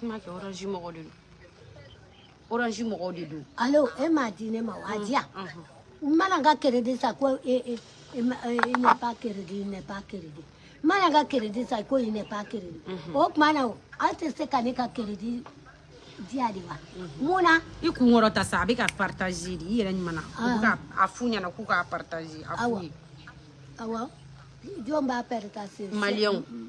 kuma kɛ orange mɔgɔ de don orange mɔgɔw de don alo e m'a di ne ma wa diya n mana n ka crédit sa ko e, e, e, e n'est pas crédit il n'est pas crédit n mana n ka crédit sa ko il n'est pas crédit o tuma na aw tɛ se ka ne ka crédit diya de wa mm-hmm. mun na i kun kɔrɔta sa a bɛ ka partage de i yɛrɛ ɲuman na u ah. ka a f'u ɲɛna k'u k'a partage a f'u ye awɔ jɔn b'a partage maliyɛnw mm-hmm.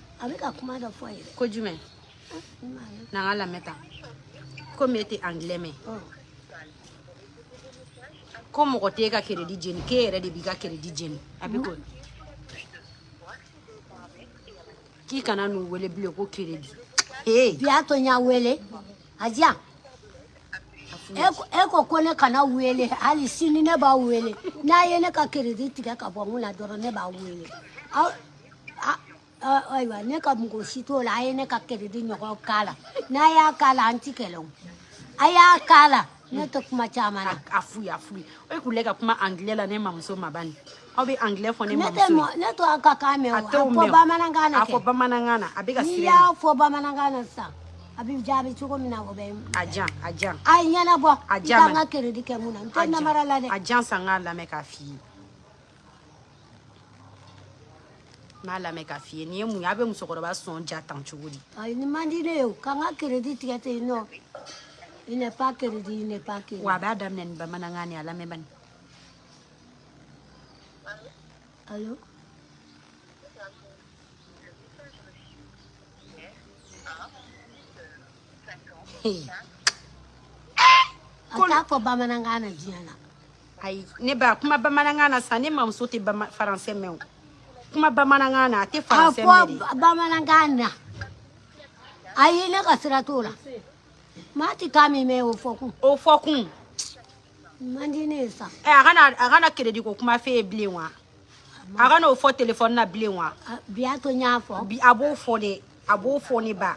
a bɛ oh. ka kuma dɔ fɔ ye dɛ ko jumɛn n'an ka lamɛn tan komi e tɛ angilɛ mɛn ko mɔgɔ t'e ka keredi jeni k'e yɛrɛ de b'i ka keredi jeni a bɛ hmm? k'o k'i kana n'u wele bilen ko keredi bi a to n y'a wele a diya e ko e ko ne kana wele hali sini ne b'a wele n'a ye ne ka keredi tigɛ ka bɔ n kun na dɔrɔn ne b'a wele Ah, ayiwa ne ka mɔgɔ si t'o la a ye ne ka kɛlɛdi ɲɔgɔn k'a la n'a y'a k'a la an ti kɛlɛ o a y'a k'a la ne tɛ kuma caman na a fu ye a fu ye e kun lɛ ka kuma angilɛ la ne mamuso ma bani aw bɛ angilɛ fɔ ne mamuso ne tɛ a ka kan mɛn o a fɔ bamanankan na kɛ a fɔ bamanankan na a bɛ ka siran n'i y'a fɔ bamanankan na sisan a bɛ jaabi cogo min na o bɛ a jan a jan a ye ɲɛnabɔ a jan n ka kɛlɛdi kɛ mun na n tɛ namara la dɛ a jan san k'a lamɛn k'a f'i ye n'a lamɛn ka f'i ye nin ye mu ye a bɛ musokɔrɔba sɔn ja tan cogo di. ayi ni mandi di ne ye o k'an ka keredi tigɛ ten nɔ i n'est pas keredi i n'est pas keredi. wa a b'a daminɛ nin bamanankan nin a lamɛn bani. alo. a t'a fɔ bamanankan na diɲɛ na. ayi ne ba kuma bamanankan na sa ne mamuso tɛ faransɛ mɛn o. kuma bamanankan na a tɛ faransɛ mɛn de. a fɔ bamanankan na ayi ne ka sira t'o la maa ti taa min mɛn o fɔkun. o fɔkun. man di ne ye sa. ɛ eh, a kana a kana keredi ko kuma f'e ye bilen wa a kana o fɔ telefɔni na bilen wa. bi a to n y'a fɔ. bi a b'o fɔ dɛ a b'o fɔ ne ba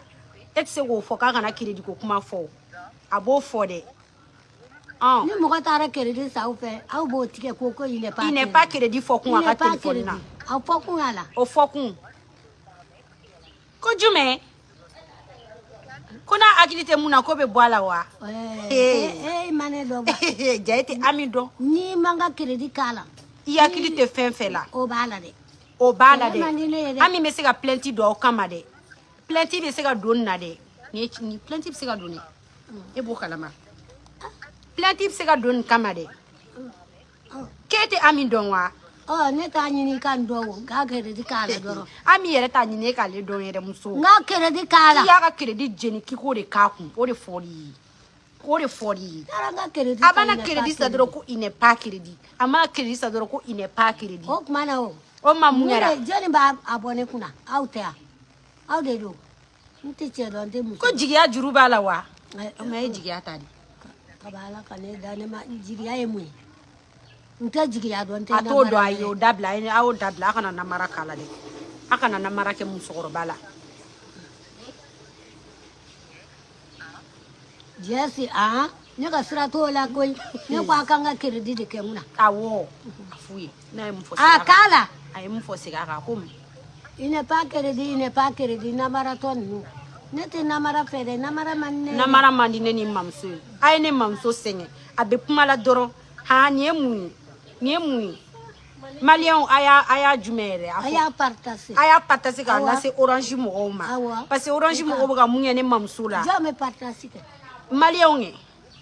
e tɛ se k'o fɔ k'a kana keredi ko kuma fɔ o a b'o fɔ dɛ. Ah. ni mɔgɔ taara keredi sa aw fɛ aw b'o tigɛ ko ko il n'est pas crédit. il n'est pas crédit fɔ kun a ka telefɔni na. O fokoun ala. O fokoun. Koujou men. Kou nan akilite moun akope bo ala waa. We. E eh, eh. eh, manen do ba. Dja ete amin don. Ni mangan kredi ka la. I akilite fen fen la. O ba la de. O ba la de. Amin mese ga plenti do wakama de. Plenti vese ga don na de. Ni plenti vese ga doni. E pou kalama. Ah. Plenti vese ga doni wakama de. Ah. Ah. Ke ete amin don waa. Ɔ oh, ne t'a ɲini ka n dɔn o nka kɛrɛdi k'a la dɔrɔn. Ami yɛrɛ t'a ɲini e k'ale dɔn yɛrɛ muso. Nka kɛrɛdi k'a la. K'i y'a ka kɛrɛdi jeni k'i k'o de k'a kun o de fɔr'i ye k'o de fɔr'i ye. Taara n ka kɛrɛdi san. A b'a na kɛrɛdi san a m'a kɛrɛdi san dɔrɔn ko il n'est pas crédit. O tuma na o. O ma mun kɛra. jɔnni b'a a bɔ ne kunna aw tɛ a aw de don n tɛ cɛ dɔn n tɛ muso. Ko jigiya juru eh, eh, b'a la wa. Mɛ e jigiya ta de. Kaba ka ne da ne ma jigiya ye mun ye. n tɛ jigiya dɔn n tɛ a t'o dɔn a ye o dabila a y'o dabila a kana namara k'a la dɛ a kana namara kɛ musokɔrɔba la jɛsi an ne ka sira t'o la koyi ne ko a kan ka keredi de kɛ mun na awɔ a f'u ye n'a ye mun fɔ a k'a la a ye mun fɔ segin a kan ko mun il n'est pas crédit il n'est pas crédit namaratɔ ninnu ne tɛ namara fɛ dɛ namara man di ne namara man di ne ni mamuso ye a ye ne mamuso sɛgɛn a bɛ kuma la dɔrɔn han nin ye mun ye nin ye mun ye maliyɛnw a y'a a y'a jumɛn yɛrɛ a y'a partase a y'a partase k'a lase orange mɔgɔw ma parce que orange mɔgɔw bɛ ka mun kɛ ne mamuso la jɔn bɛ partase kɛ maliyɛnw ye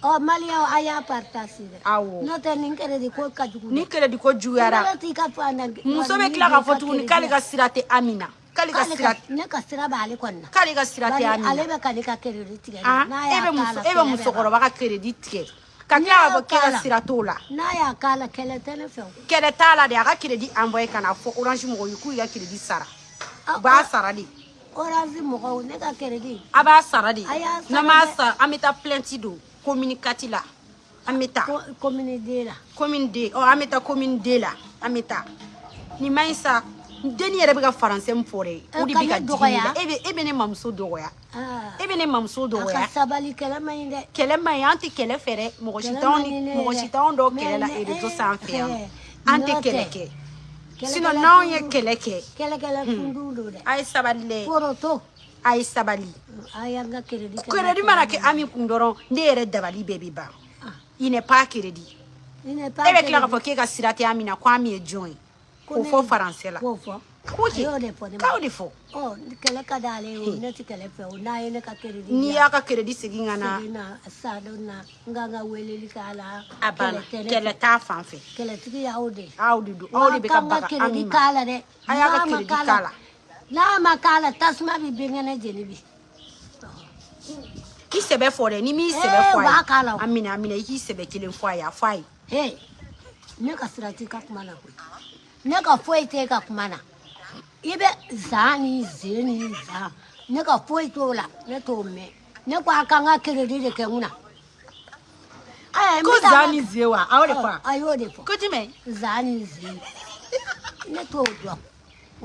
ɔ oh, maliyɛnw a y'a partase dɛ awɔ n'o tɛ nin kɛlɛdi ko ka jugu nin kɛlɛdi ko juguyara muso bɛ tila k'a fɔ tuguni k'ale ka sira tɛ amina k'ale ka sira ne ka sira b'ale kɔni na k'ale ka sira tɛ amina ale bɛ k'ale ka kɛlɛdi tigɛ ah, n'a y'a k'a la e bɛ musokɔrɔba ka kɛlɛdi tigɛ ka kila ka bɔ kɛlɛ sira t'o la n'a ah, ah. ah, y'a k'a la kɛlɛ tɛ ne fɛ kɛlɛ t'a la de a ka kiredi envoyé ka na fɔ orange mɔgɔw ye k'u y'i ka kiredi sara u b'a sara de orange mɔgɔw ne ka kiredi a b'a sara de n'an b'a sara an bɛ taa plainte don communicati la an bɛ taa commune D la commune D ɔ an bɛ taa commune D la an bɛ taa nin man ɲi sa deni yɛrɛ bɛ ka faransɛ min fɔ dɛ o de bɛ ka digi e bɛ e bɛ ne mamuso dɔgɔya e bɛ ne mamuso dɔgɔya sabali kɛlɛ man ɲi dɛ kɛlɛ man ɲi an tɛ kɛlɛ fɛ dɛ mɔgɔ si t'anw ni mɔgɔ si t'anw dɔw kɛlɛ la erezo eh, sanfɛ yan eh, an tɛ kɛlɛ kɛ sinɔn n'anw ye kɛlɛ kɛ kɛlɛkɛlɛ kunduw mm. don dɛ a ye sabali dɛ koroto a ye sabali keredi mana kɛ ami kun dɔrɔn ne yɛrɛ dabali bɛɛ bɛ ban ah. i n'est pas keredi e bɛ tila k'a fɔ k'e ka sira tɛ ami na ye jɔn ye ko fɔ faransɛ la ah, n'i n ka n ka ka sira t'i ka kuma na koyi nekafoiteka kumana ibe zani zeni za nekafoitola netome nekwakanga kirerire kenguna kozani zewa aolekwa oh, ayolekwa kotime zani ze netodwa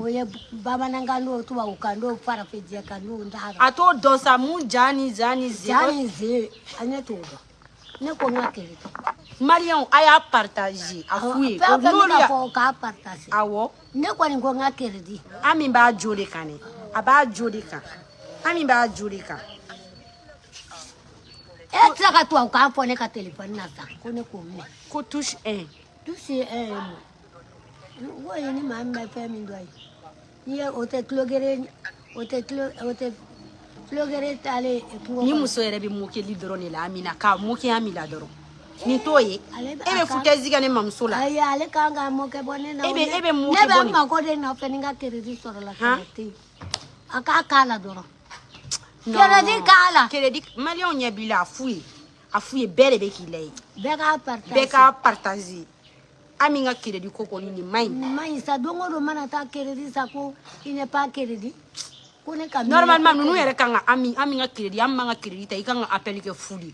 oye babananga ndotuba ukando farafejeka ndondara atodosa mu jani zani zani ze anetodwa nekonga kirerire maliyɛnw ah, ah, a y'a partage a fu ye o n'olu y'a k'a partage awɔ ne kɔni ko n ka crédit an min b'a jo de kan dɛ a b'a jo de kan an min b'a jo de kan e tɛ se ka tubabu kan fɔ ne ka telefɔni na sa ko ne k'o minɛ ko touche un touche un ko ye ni maa min bɛ fɛn min dɔn ye n'i ye o tɛ tulogere o tɛ tulo o tɛ tulogere taalen kungo kɔnɔ ni muso yɛrɛ bɛ mokɛli dɔrɔn de la amina ka mokɛya min la dɔrɔn nin t'o ye e bɛ futɛzi kɛ ne mamuso la ayi ale kan ka mɔkɛ bɔ ne na e bɛ e bɛ mun ne bɛ n mago de nɔfɛ ni n ka keredi sɔrɔla fɛnɛ tɛ yen a k'a k'a la dɔrɔn keredi k'a la keredi maliyɛnw ɲɛ b'i la a fu ye a fu ye bɛɛ de bɛ k'i la ye bɛɛ k'a partaze bɛɛ k'a partaze ami ka keredi ko kɔni nin man ɲi nin man ɲi sa don o don mana taa keredi sa ko i ne pas keredi ko ne ka normalement ninnu yɛrɛ kan ka ami ami ka keredi ami man ka keredi ta i kan ka appel kɛ fu de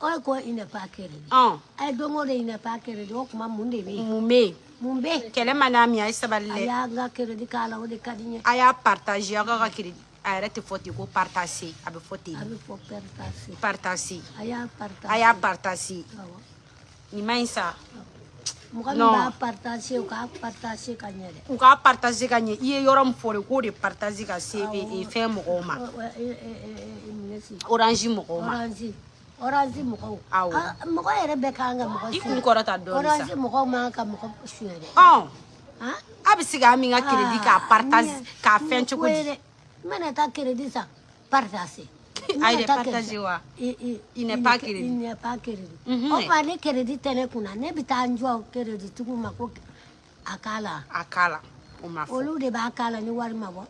O ko i nafa kɛrɛ a ye don o don i nafa kɛrɛ o kuma mun de bɛ yen mun bɛ yen mun bɛ yen kɛlɛ ma n'a min a ye sabali dɛ a y'an ka kɛrɛdi k'a la o de ka di n ye a y'a partager aw ka kɛrɛdi a yɛrɛ tɛ fɔ ten ko partase a bɛ fɔ ten a bɛ não partase partase a não partase a y'a partase awɔ nin ma ɲi sa mɔgɔ min b'a partase u k'a partase ka ɲɛ dɛ u k'a partase ka ɲɛ i ye yɔrɔ min fɔ de k'o de partase ka se fɛn mɔgɔw ma oranzi mɔgɔw ma oranzi oranzi mɔgɔw mɔgɔ yɛrɛ bɛɛ kan ka mɔgɔ i kun kɔrɔta dɔɔni sa oranzi mɔgɔw man ka mɔgɔ suɲɛ dɛ oh. a ah? bɛ se ka min ka ah, crédit k'a partage k'a fɛn cogo di n bɛna taa crédit san partage a yɛrɛ partage wa i n'est pas crédit i n'est pas crédit o tuma ni crédit tɛ ne kunna ne bɛ taa n jɔ crédit tigiw ma ko a k'a la a k'a la olu de b'a k'a la ni wari ma bɔ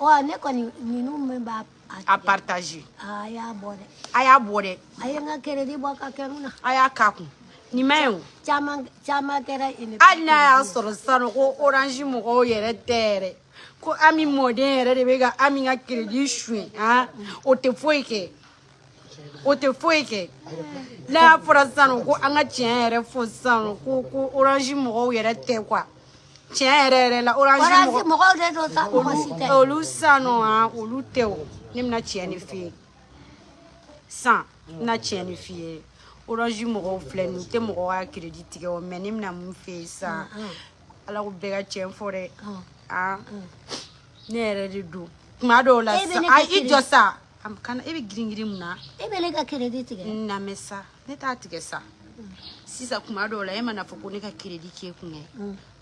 ɔ ne kɔni ninu min b'a a partage a y'a bɔ dɛ a y'a bɔ dɛ a ye n ka crédit bɔ ka kɛru na a y'a k'a kun nin ma ye o caman caman kɛra hali n'a y'a sɔrɔ sisan ko orange mɔgɔw yɛrɛ tɛ yɛrɛ ko ami mɔden yɛrɛ de bɛ ka ami ka crédit suɲɛ han o tɛ foyi kɛ o tɛ foyi kɛ n'a y'a fɔra sisan ko an ka tiɲɛ yɛrɛ fɔ sisan ko ko orange mɔgɔw yɛrɛ tɛ kuwa Tien ere ere la oranjou mwok. Oranjou mwok ou de do sa mwok si ten. Olou sa nou an, olou te ou. Nem na tien e fie. San, na tien e fie. Oranjou mwok ou fle nou, te mwok ou akredi tike wame. Nem na mwok fie sa. Ala ou bega tien fore. Nye ere de do. Kouma do la sa. Ay, it yo sa. Am kanan, ebe gring gring mwak. Ebe leka akredi tike? Name sa. Neta atike sa. Si sa kouma do la, eme na foko leka akredi tike kwenye. Hmm.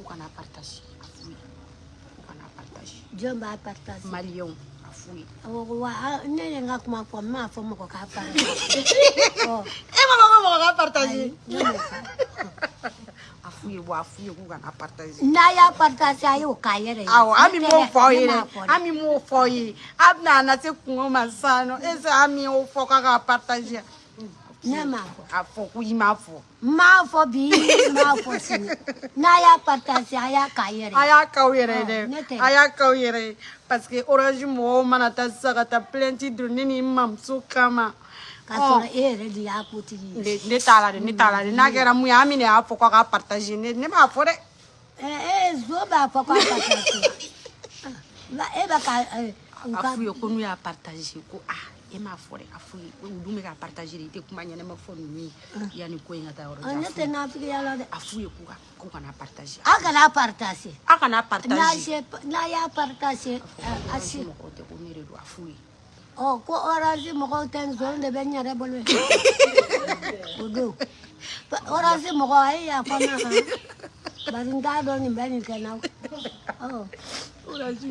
u kana partage a f'u ye u kana partage jɔn b'a partage maliyɛnw a f'u ye wa ne ye n ka kuma fɔ n m'a fɔ mɔgɔ k'a partage e ma fɔ ko mɔgɔ k'a partage a f'u ye wa a f'u ye k'u kana partage n'a y'a partage a y'o k'a yɛrɛ ye awɔ ah, oh, an bɛ m'o fɔ aw ye dɛ an bɛ m'o fɔ aw ye a bɛna a na se kungo ma sisan nɔ est ce que an bɛ y'o fɔ k'a ka partage ne mafo afọ kwuyi mafọ mafọ bụ ihe mafọ si na ya kpatasị aya ka yere aya ka yere ah, dɛ aya ka yere parce que orange mɔgɔw mana taa sisan ka taa plainte don ne ni n mamuso kama k'a sɔrɔ oh. e yɛrɛ de y'a ko tigi ye ne t'a la dɛ ne t'a la dɛ n'a kɛra mun ye an min de y'a fɔ k'a ka partage ne ne b'a fɔ dɛ ee eh, eh, zo b'a fɔ k'a partage ah, e b'a ka eh, a f'u ye ko n'u y'a partage ko aa ah. e m'a fɔ dɛ a fɔ u ka partager de i tɛ kuma ɲɛnɛma fɔ ninnu ye yanni ko in ka taa yɔrɔ jan la a f'u ye k'u ka k'u kana partager a kana partager a kana n'a y'a partager a si mɔgɔw tɛ ko ne de don a f'u ye ɔ ko orange mɔgɔw de bɛ n yɛrɛ bolo ye o don orange mɔgɔ a ye yafa n não kan bari n t'a dɔn nin bɛ nin kɛ n na oh. orange e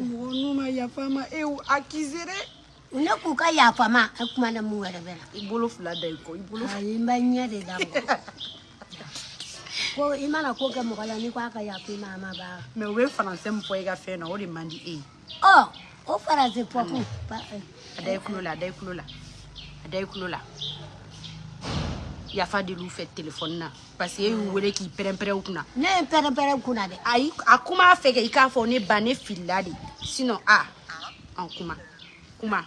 ne k'u ka yafa ma a kuma na mun wɛrɛ bɛ na i bolo fila da i kɔ i bolo ayi n bɛ ɲɛ de da ko i mana ko kɛ mɔgɔ la n'i ko a ka yafa i ma a ma baa mɛ u bɛ faransɛ min fɔ i ka fɛn na o de man di e ye ɔ o faransɛ fɔ kun mm. eh. a da i tulo la a da i tulo la a da i tulo la yafa del'u fɛ telefɔni na parce que e y'u wele k'i pɛrɛnpɛrɛ u kunna ne ye pɛrɛnpɛrɛ kunna dɛ ayi a kuma fɛ kɛ i k'a fɔ ne ba ne filila de sinɔn a an kuma kuma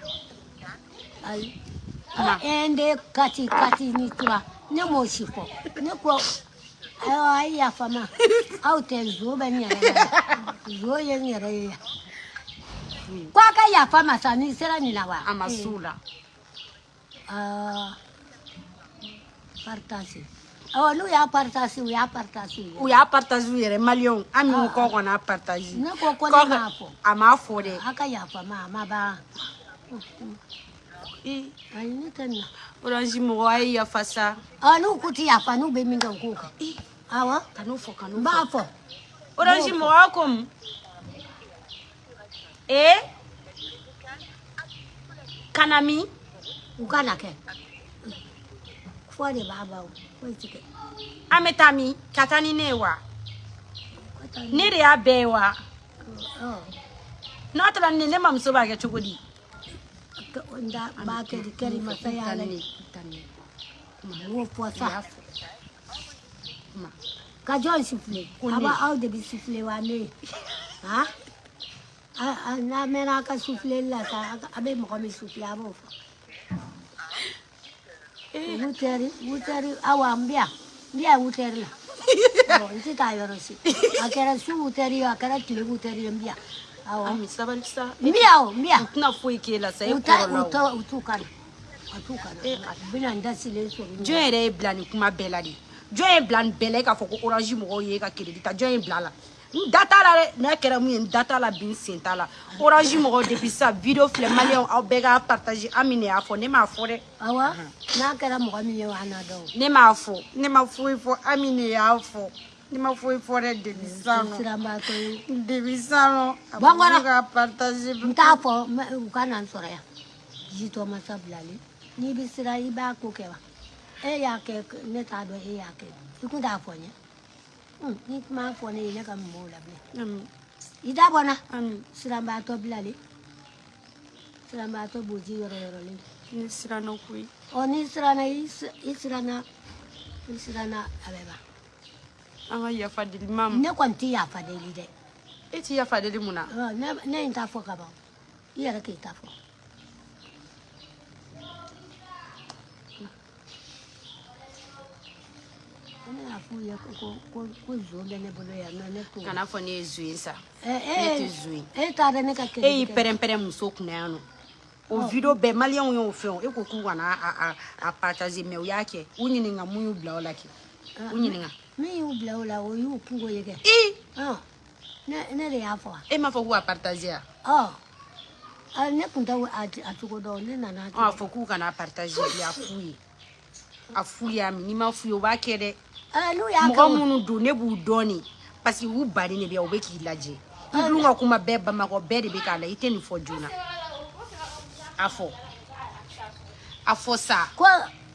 ende kati kati ni tura ne m'o si fɔ ne ko ayiwa a yafa ma aw tɛ zo bɛ n yɛrɛ zo ye n yɛrɛ ye yan ko a ka yafa ma sa ni sera nin na wa a ma s'u la partage awɔ n'u y'a partage u y'a partage u y'a partage u yɛrɛ maliyɛnw an minnu kɔ kɔni a partage ne ko ko ne m'a fɔ a m'a fɔ dɛ a ka yafa ma orange mɔgɔ a ye yafa sa. Ah, n'u ko ti yafa n'u bɛ min kɛ u k'o kɛ. awɔ kan'o fɔ kan'o fɔ. n b'a fɔ. orange mɔgɔ ko mun. ee kana min. u kana kɛ fɔ de b'a ba o foyi ti kɛ. an bɛ taa min ka taa ni ne ye wa. ne de y'a bɛɛ ye wa. Oh. n'o tɛ la nin ne mamuso b'a kɛ cogo di. ka onda bakedi kalima sayale wofo sa ka jon sifle aba aude bi sifle wane ha na mena ka sifle la sa abe mo ko mi sifle abo fa wuteri wuteri awa mbia mbia wuteri la bon ti ta yoro si akara su wuteri akara tile wuteri mbia ami ah, oh, eh, ah. sabali sa mbiya o mbiya u tɛna foyi k'e la sa e kɔrɔla o u t'u ka na a t'u ka na u bɛna n dasilen sɔrɔ jɔn yɛrɛ ye bila nin kuma bɛɛ la de jɔn ye bila nin bɛɛ la e k'a fɔ ko orange mɔgɔw ye e ka kredit ta jɔn ye bila la n da t'a la dɛ n'a kɛra mun ye n da t'a la bi n sen t'a la orange mɔgɔw depuis sisan video filɛ maliyɛnw aw bɛɛ k'a partage an min de y'a fɔ ne m'a fɔ dɛ awɔ n'a kɛra mɔgɔ min ye o an na dɔn ne m'a fɔ ne ma foyi fɔ an min de y'a fɔ ni ma foyi fɔ dɛ debi sisan nɔ debi sisan nɔ a b'olu ka partage n t'a fɔ u ka na n sɔrɔ yan jitɔ masa bilali n'i bɛ sira i b'a ko kɛ wa e y'a kɛ ne t'a dɔn e y'a kɛ i kun t'a fɔ n ye ni kuma fɔ ne ye ne ka mun b'o la bilen i da bɔ n na siranbaatɔ bilali siranbaatɔ boji yɔrɔ yɔrɔlen ni siranna koyi ɔ ni siranna i siranna i siranna a bɛ ban an ka yafa deli ma ne kɔni tɛ yafa dɛ e tɛ yafa deli mun na ne ye n ta fɔ ka ban i yɛrɛ k'i ta fɔ ne y'a f'u ye ko ko ko zo bɛ ne bolo yan nɔ ne t'o kana fɔ ne ye zo ye sa ne tɛ zo ye e t'a ne ka kɛlɛ e y'i pɛrɛn-pɛrɛn muso kunna yan nɔ o video bɛɛ maliyɛnw y'o fɛn o e ko k'u kana a a a partager mais u y'a kɛ u ɲininka mun y'u bila o la kɛ u ɲininka Men yu bla ou la ou, yu pungo ye gen. I? An, oh. nere ya fwa. E ma fwa kwa partazye? An, oh. nek mta ou ati, ati kodo an, nenan ati. An, fwa kwa kwa partazye, le a fwi. A oh, fwi amin, ni ma fwi wakere. An, nou ya kwa moun. Mwen moun oudone, mwen oudoni. Pas yu barine, li a weki ilaje. Mwen mwen akouma beba, mwen akou beri beka la, iten yu fwo jona. A fwa. A fwa sa. Kwa...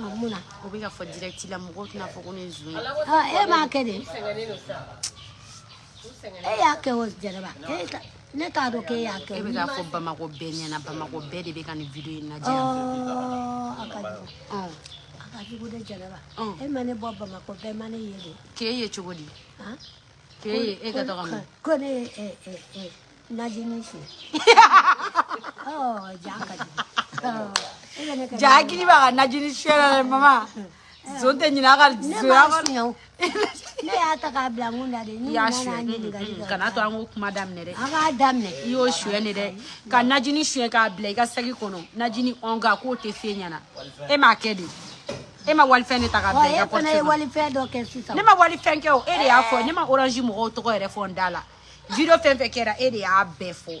ngamuna ubika for direct la mugo tuna foko nezwe ha e makede e yake wo jere ba e ta ne ta do ke yake e bika fo ba mako benya na ba mako e be e oh, oh. de bika ni video ina je oh akaji oh akaji bude jere ba oh. e mane bo ba mako be e mane yele ke ye chogodi ha ke ye e ka to ga mo ko ne e e e najinishi oh jaka ji oh ja hakili b'a ka najini suyɛla dɛ mama zon tɛ ɲinɛ a ka zoya ne y'a ta k'a bila mun da de ni y'a suyɛ mm, mm, kana to an k'o kuma daminɛ dɛ an k'a daminɛ i y'o suyɛ de dɛ ka najini suyɛ k'a bila i ka sagi kɔnɔ najini ɔnga k'o tɛ f'e ɲɛna e m'a kɛ de e ma walifɛn de ta ka bila i ka kɔrɔtɛ e fana ye walifɛn dɔ kɛ sisan ne ma walifɛn kɛ o e de y'a fɔ eh. ne ma orange mɔgɔw tɔgɔ yɛrɛ fɔ n da la video fɛn fɛn kɛra e de y'a bɛɛ fɔ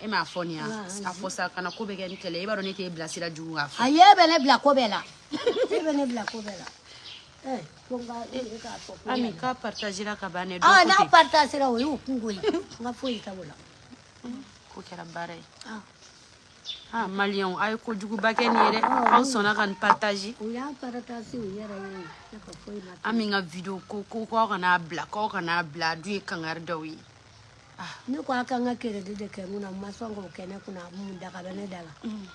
e m'a fɔ nin ya a fɔ sa kana ko bɛ kɛ ni kɛlɛ i b'a dɔn ne t'e bilasira jugu k'a fɔ. ayi e bɛ ne bila ko bɛɛ la e bɛ ne bila ko bɛɛ la. ami k'a partagera ka ban ne don n'a partagera o y'o kungo ye n ka foyi t'o la. k'o kɛra baara ye. ah maliyɛnw a ye kojuguba kɛ nin ye dɛ aw sɔnna ka nin partage. u y'a partage u yɛrɛ ye ne ka foyi ma. ami n ka video ko ko k'aw kan'a bila k'aw kan'a bila a dun ye kangari daw ye. Ah. ne ko a ka n ka keredi de kɛ mun na n ma sɔn k'o kɛ ne kunna mun daga bɛ ne da la mm.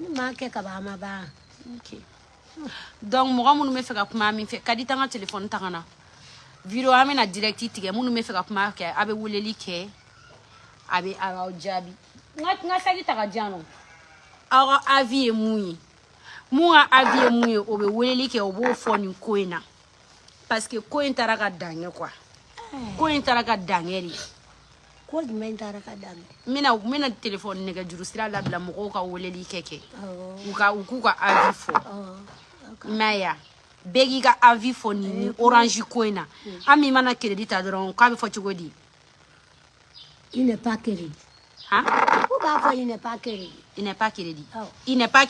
ne m'a kɛ ka ban a ma ban donc mɔgɔ minnu bɛ fɛ ka kuma min fɛ ka di t'an ka telefɔni ta ka na video an bɛna direct tigɛ minnu bɛ fɛ ka kuma kɛ a bɛ weleli kɛ a bɛ aw jaabi n ka n ka sagi ta ka diyan nɔ aw ka avi ye mun ye mun ka avi ye mun ye o bɛ weleli kɛ o b'o fɔ nin ko in na parce que ko in taara ka dankɛ quoi eh. ko in taara ka dankɛ de ye. ko jumɛn taara mina mina telefɔni nɛgɛjuru sira labila mɔgɔw ka weleli kɛ kɛ u ka eh, hmm. u k'u ka avi fɔ m'a ya bɛɛ k'i ka avi fɔ nin ni orange ko in na an ah, min mana kredi ta dɔrɔn k'a bɛ fɔ cogo di il n'est pas il n'est pas il n'est pas il n'est pas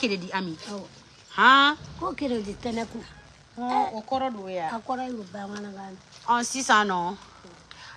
ami sisan nɔ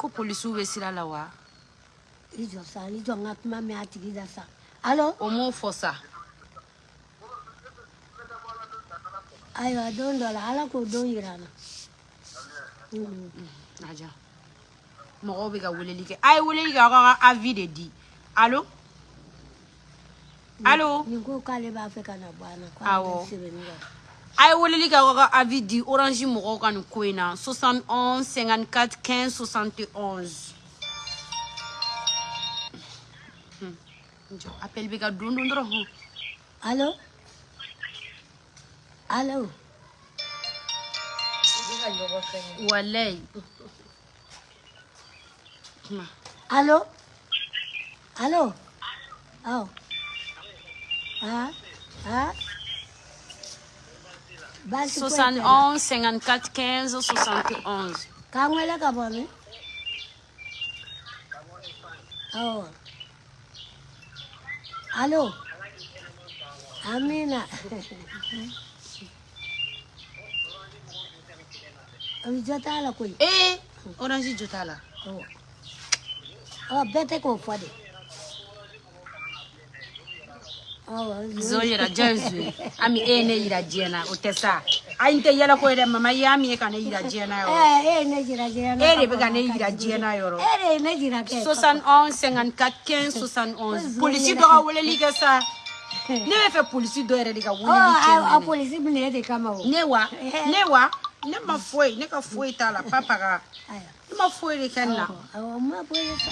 ko polisiw bɛ sira la wa i jɔ sa i jɔ n ka kuma mɛn a tigi da sa alo o m'o fɔ sa ayiwa don dɔ la ala k'o don yira na naja mɔgɔw bɛ ka weleli kɛ a ye weleli kɛ aw ka avi de di alo alo nin ko k'ale b'a fɛ ka na bɔ an na ko awɔ ai ye weleli kɛ aw ka avi di orange mɔgɔw ka nin ko in na 71 54 15 71 appel bɛ ka don don dɔrɔn allo allo walayi allo allo aw ah ah 71 54 15 71. Kangwele Oh. Allô? Amina. Eh, orange jotala. Oh. Oh, bête ko zo yira jesu ami e ne yira jena o tesa ai nte yala ko ere mama ya mi ka ne yira jena yo eh e ne yira jena e re be ka ne yira jena yo ro e re ne yira ke 71 54 15 71 polisi do ka wole li ka sa ne be fe polisi do ere de ka wole oh, li ke a polisi bi ne de kama o ne wa eh. ne wa ne ma foyi ne ka foyi t'a la papa ka ne ma foyi de kɛ n na awɔ n ma foyi de kɛ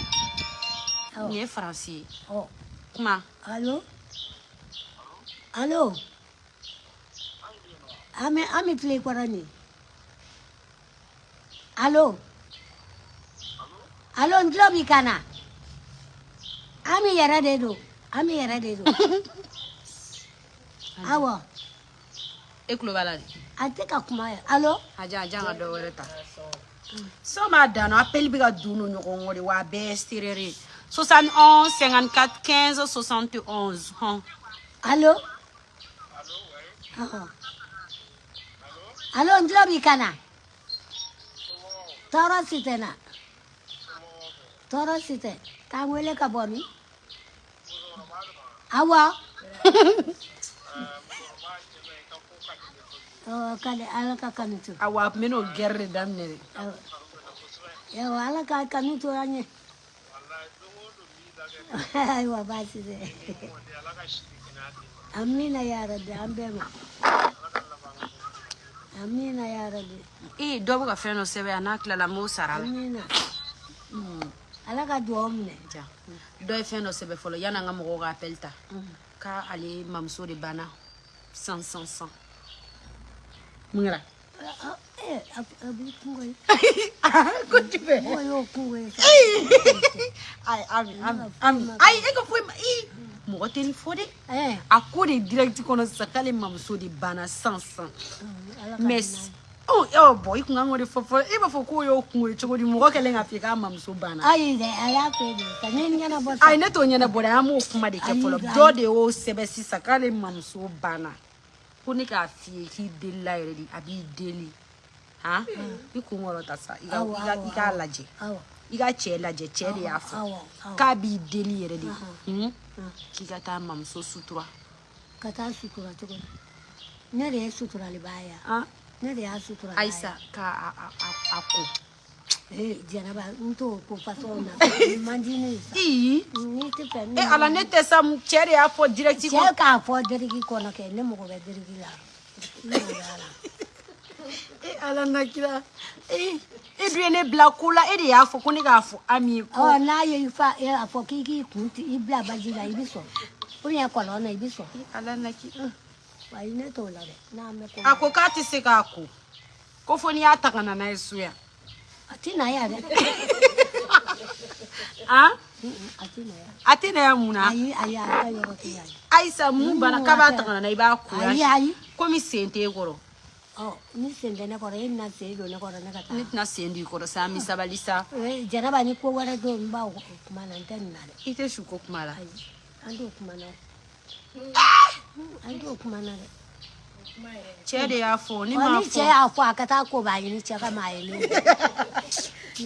nin ye faransi ye oh. kuma alo Hello. Ame ame play kwarani. Hello. Hello nglobi kana. Ame yara dedo. Ame yara dedo. Awa. Ekulo balani. Ate ka kuma ya. Hello. Aja aja ga do wẹrẹ ta. So ma dano appel bi ka dunu ɲɔgɔn kɔ de wa a bɛɛ serere. 71 54 15 71. Hɔn. Allo Oo. Alo, njlobi ka na? Tɔɔrɔ si na. Tɔɔrɔ si tɛ. K'an wele ka bɔ min? Awɔ. Awɔ, oh, kale ala ka kanu to. Awɔ, a tun bɛ n'o ala ka kanu to an ye. Aywa basi Amina ya Rabbi ambema Amina ya Rabbi i dɔ bɛ ka fɛn dɔ sɛbɛn a n'a tilala m'o sara la Amina mm. ala ka duwawu minɛ ja dɔ ye fɛn dɔ sɛbɛn fɔlɔ yani an ka mɔgɔw ka appel ta k'ale mamuso de banna san san san mun kɛra ayi e ka foyi ma i mɔgɔ tɛ ni fɔ dɛ a ko de direct kɔnɔ sisan k'ale mamuso de banna san san mais bɔn i kun kan k'o de fɔ fɔlɔ e b'a fɔ k'o y'o kungo ye cogo di mɔgɔ kɛlen k'a fɔ i k'a mamuso banna. ayi dɛ a y'a fɛ de ka ne ɲɛnabɔ. ayi ne t'o ɲɛnabɔ dɛ an b'o kuma de kɛ fɔlɔ dɔ de y'o sɛbɛn sisan k'ale mamuso banna. ko ne k'a f'i ye k'i delila yɛrɛ de a b'i deli han i kun kɔrɔ ta sa i k'a lajɛ i ka cɛ lajɛ cɛ de y'a fɔ k'a b'i deli yɛrɛ de k'i ka taa mamuso sutura ka taa sutura cogo ne de ye suturaliba ye ne de y'a sutura ayisa k'a ko jaraba n t'o ko fasɔn na man di ne ye sa n'i tɛ fɛ ne ala ne eh, tɛ sa cɛ de y'a fɔ dirɛti kɔnɔ cɛ k'a fɔ diriki kɔnɔ kɛ ne mago bɛ diriki la ne mago b'a la e ala na kira e dun ye ne bila ko la e de y'a fɔ ko ne k'a fɔ ami ye ko ɔ n'a ye i fa e a fɔ k'i k'i kun ti i bila baji la i bi sɔn ou bien kɔlɔn na i bi sɔn e ala na kira ayi ne t'o la dɛ n'a mɛn ko a ko k'a tɛ se k'a ko ko fo n'i y'a ta ka na n'a ye so yan atenaya munaayisa mun bana ka ba tagana na i b'a kura komi sen te kɔrɔ ne tɛna sen di kɔrɔ sa mi sabali sa i tɛ su ko kuma la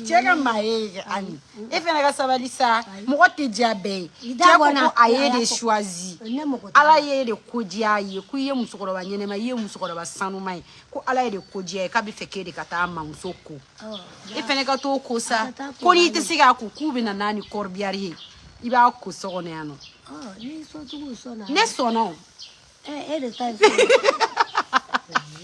jeka maege an e fena ka sabadisa mogo te dia bee jakoo a ye de shoisi ala ye de kodia ye ko ye musokolo ba nyenema ye musokolo ba sanuma ye ko ala ye de kodia ye ka be fe ke de ka taa mamuso ko oh, e fene ka too ko sa ko ni ite se ka ko ku bena naani korobiari ye i b'a ko sogono yano ne sɔnao eh, eh,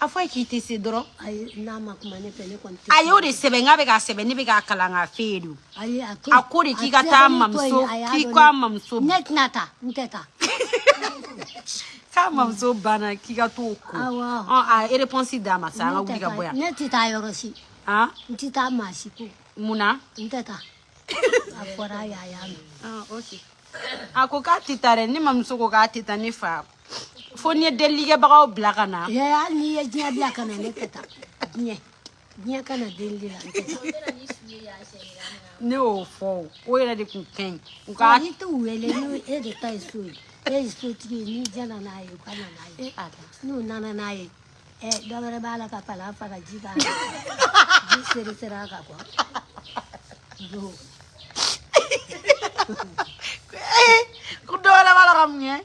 a fɔ a ye k'i tɛ se dɔrɔn ayi n'a ma kuma ne fɛ ne kɔni tɛ a y'o de sɛbɛn n k'a bɛ k'a sɛbɛn ne bɛ k'a kalan k'a f'e ye don ayi a to a ko de k'i ka taa mamuso k'i ka mamuso ne tɛna taa n tɛ taa k'a mamuso banna k'i ka t'o ko awɔ a réponse d'a ma sa an ka wuli ka bɔ yan ne tɛ taa yɔrɔ si han n tɛ taa maa si ko mun na n tɛ taa a fɔra a y'a y'a mɛn ah, ok a ah, ko k'a tɛ taa dɛ ne mamuso ko k'a tɛ taa ne fa fo n'i ye delilikɛbagaw bila ka na. ee hali n'i ye diɲɛ bila ka na ne tɛ taa diɲɛ diɲɛ kana delili la n tɛ taa. ne y'o fɔ o yɛrɛ de tun ka ɲi. nka n'i t'u wele ni e de ta ye so ye e ye sotigi ye n'i jɛna n'a ye u ka na n'a ye n'u nana n'a ye ɛ dɔ wɛrɛ b'a la ka palan faga ji b'a la ji seri seri a kan kuwa don. ko dɔ wɛrɛ b'a la ka mun kɛ.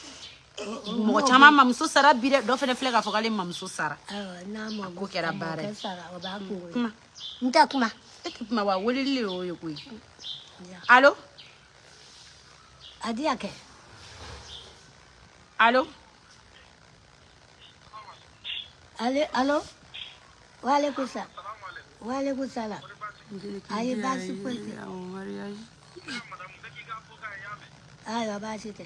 mɔgɔ caman mamuso sara bi dɛ dɔ fɛnɛ filɛ k'a fɔ k'ale mamuso sara a ko kɛra baara ye kuma n tɛ kuma e tɛ kuma wa weleli le y'o ye koyi alo a di yan kɛ alo ale alo waaleykum sa waaleykum salam a ye baasi foyi tɛ ayiwa baasi tɛ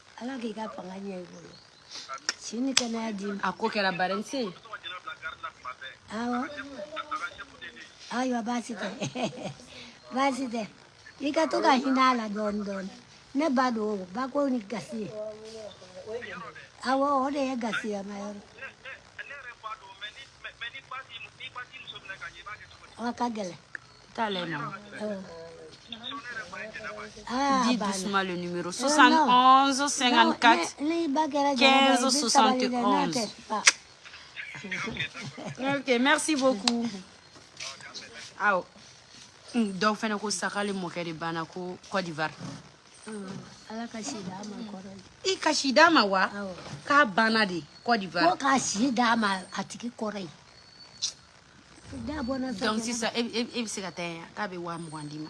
ala k'i ka fanga ɲɛ i bolo si ni kɛnɛya di a ko kɛra barɛnse ye awɔ ayiwa baasi tɛ baasi tɛ i ka to ka hinɛ a la dɔɔni dɔɔni ne ba don o ba ko ni gasi ye awɔ o de ye gasiyama yɔrɔ a ka gɛlɛn t'ale ma awɔ. Ah, Dis bah, doucement le numéro. 71 54 15 71. ok, merci beaucoup. aw Donc fɛnɛ ko sakali mɔkɛ de banna ko d'ivoire ah, i ka si ma wa ah, k'a banna de cote d'ivoire k'a ma atiki tigi donc c'est ça. et se ka taa yan k'a be wa mwandima.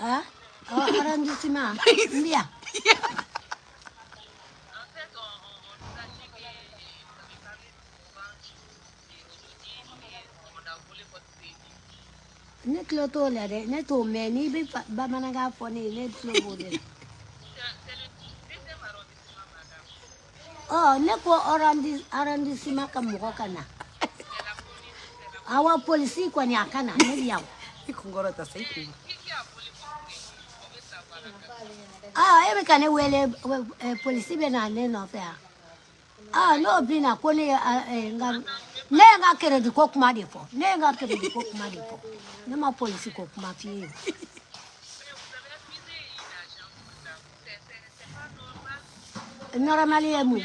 Ah, 어, 하란 주지마. ne ko awa polisi kwa ni akana nezi yao ikungoro ta sai ku ah ebe kane wele eh, polisi be na ne no fa ah no bi na ko ne ah, eh, nga ne nga kere di kokuma kuma de ne nga kere di kokuma kuma de ne ma polisi kokuma fi Normalement, il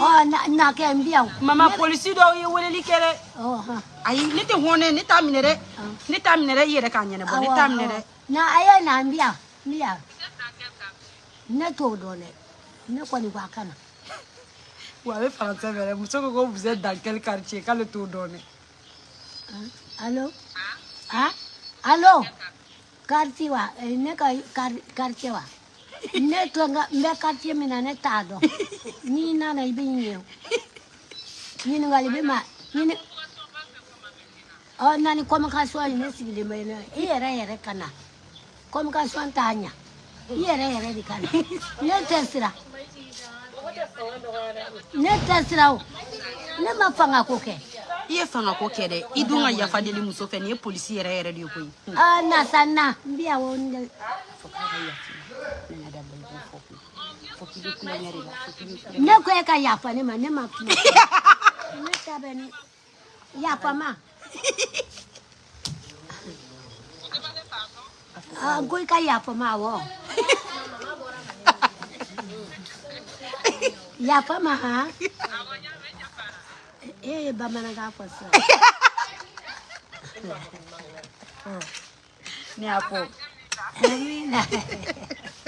Oh, na na kɛ n bi yan. Mama polisi dɔw ye weleli kɛ dɛ. Ayi ne tɛ hɔnɛ ne t'a minɛ dɛ. Ne t'a minɛ dɛ i yɛrɛ k'a ɲɛnabɔ ne t'a minɛ dɛ. Na a ye na n bi yan n bi Ne ne kɔni ko a kana. Wa a bɛ faransɛ muso ko vous êtes dans quel quartier k'ale t'o dɔn dɛ. Allo ah allo quartier wa eh, ne ka quartier wa. mbe mbekatie mina netado nyina na ibe nyeu nyini ngali bima nyini o nani komi ka suwa ne sigili mai ne i yɛrɛ yɛrɛ ka na komi ka suwa t'a ɲa i yɛrɛ yɛrɛ de ka ne tɛ ne tɛ o ne ma fanga ko kɛ i ye fanga ko kɛ dɛ i dun ka yafa deli muso fɛ nin ye polisi yɛrɛ yɛrɛ de ye koyi nasa na n biya wo n Ne kwe ka yapa ni man, ne mapi. Yapa ma. Kwe ka yapa ma wo. Yapa ma ha. E, baban an gafasa. Ne yapo. Ne minaye. Wi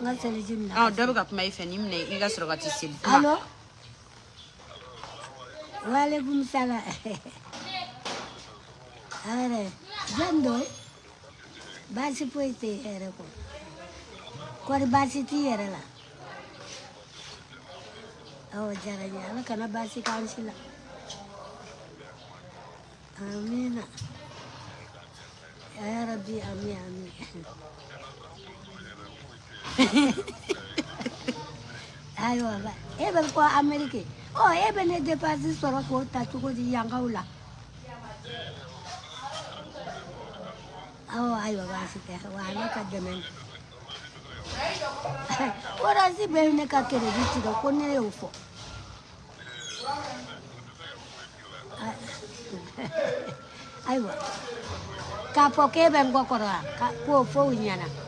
n ka seliji minɛ dɔ bɛ ka kuma i fɛ ni minɛ i ka sɔrɔ ka t'i seli alo walekum sala hɛrɛ jɔn do baasi foyi tɛ ya rabbi amin amin ayi wa ba e bɛ kɔ ameriki ɔ e bɛ ne depansi sɔrɔ ka dɛmɛ oransi bɛ ne ka keredi tigɛ ko ne y'o e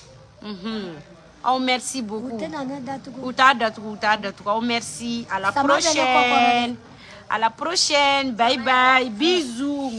Mhm. oh merci beaucoup u de datugu u t'a datugu merci à la prochaine à la prochaine bye bye bisous